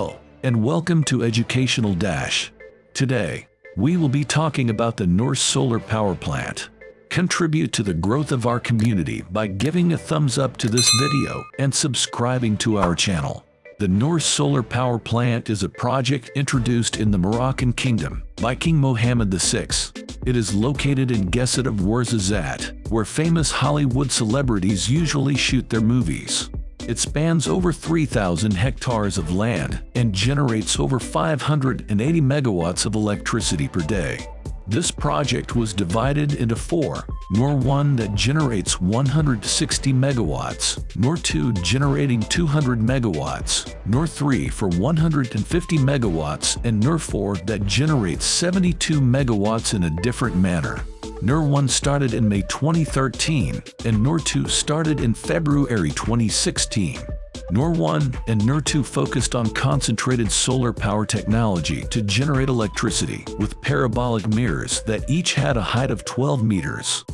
Hello, and welcome to Educational Dash. Today, we will be talking about the Noor Solar Power Plant. Contribute to the growth of our community by giving a thumbs up to this video and subscribing to our channel. The Noor Solar Power Plant is a project introduced in the Moroccan Kingdom by King Mohammed VI. It is located in Geset of Ouarzazate, where famous Hollywood celebrities usually shoot their movies. It spans over 3,000 hectares of land and generates over 580 megawatts of electricity per day. This project was divided into four, Noor 1 that generates 160 megawatts, Noor 2 generating 200 megawatts, Noor 3 for 150 megawatts, and Noor 4 that generates 72 megawatts in a different manner. Noor 1 started in May 2013 and Noor 2 started in February 2016. Noor 1 and Noor 2 focused on concentrated solar power technology to generate electricity with parabolic mirrors that each had a height of 12 meters.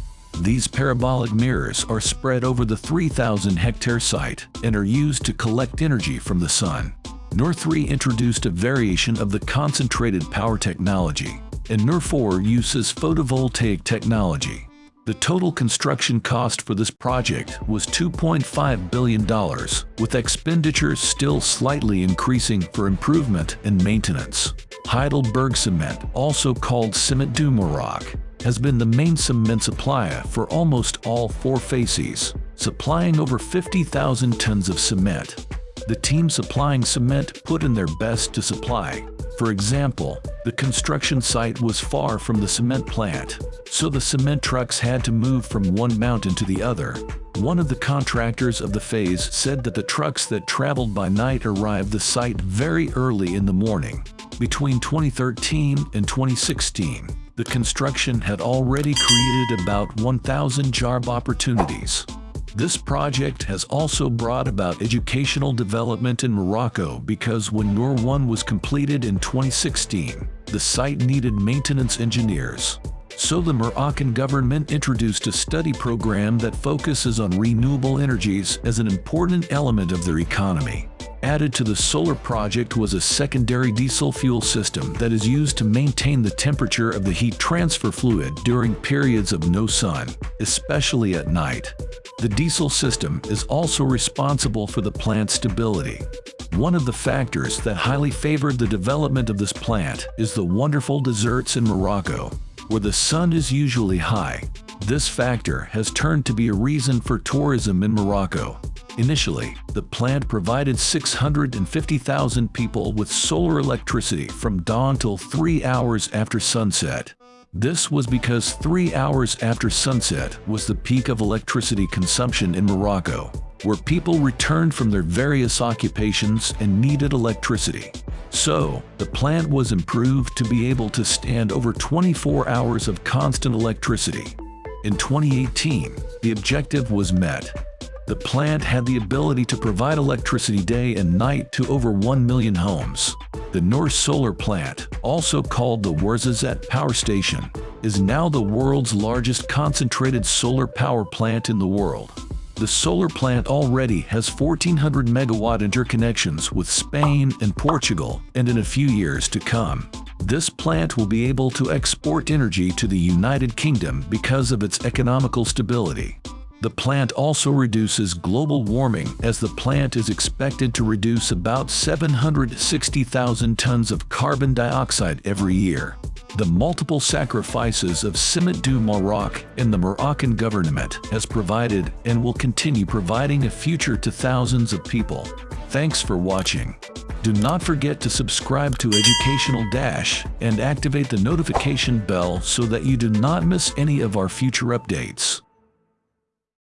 These parabolic mirrors are spread over the 3,000 hectare site and are used to collect energy from the sun. Noor 3 introduced a variation of the concentrated power technology and Noor 4 uses photovoltaic technology. The total construction cost for this project was $2.5 billion, with expenditures still slightly increasing for improvement and maintenance. Heidelberg Cement, also called Ciment du Maroc, has been the main cement supplier for almost all four facies, supplying over 50,000 tons of cement. The team supplying cement put in their best to supply, for example, the construction site was far from the cement plant, so the cement trucks had to move from one mountain to the other. One of the contractors of the phase said that the trucks that traveled by night arrived the site very early in the morning. Between 2013 and 2016, the construction had already created about 1,000 job opportunities. This project has also brought about educational development in Morocco because when Noor 1 was completed in 2016, the site needed maintenance engineers. So the Moroccan government introduced a study program that focuses on renewable energies as an important element of their economy. Added to the solar project was a secondary diesel fuel system that is used to maintain the temperature of the heat transfer fluid during periods of no sun, especially at night. The diesel system is also responsible for the plant's stability. One of the factors that highly favored the development of this plant is the wonderful deserts in Morocco, where the sun is usually high. This factor has turned to be a reason for tourism in Morocco. Initially, the plant provided 650,000 people with solar electricity from dawn till three hours after sunset. This was because three hours after sunset was the peak of electricity consumption in Morocco, where people returned from their various occupations and needed electricity. So, the plant was improved to be able to stand over 24 hours of constant electricity. In 2018, the objective was met, the plant had the ability to provide electricity day and night to over 1 million homes. The Noor Solar Plant, also called the Ouarzazate Power Station, is now the world's largest concentrated solar power plant in the world. The solar plant already has 1400 megawatt interconnections with Spain and Portugal, and in a few years to come. This plant will be able to export energy to the United Kingdom because of its economical stability. The plant also reduces global warming as the plant is expected to reduce about 760,000 tons of carbon dioxide every year. The multiple sacrifices of Ciment du Maroc and the Moroccan government has provided and will continue providing a future to thousands of people. Thanks for watching. Do not forget to subscribe to Educational Dash and activate the notification bell so that you do not miss any of our future updates.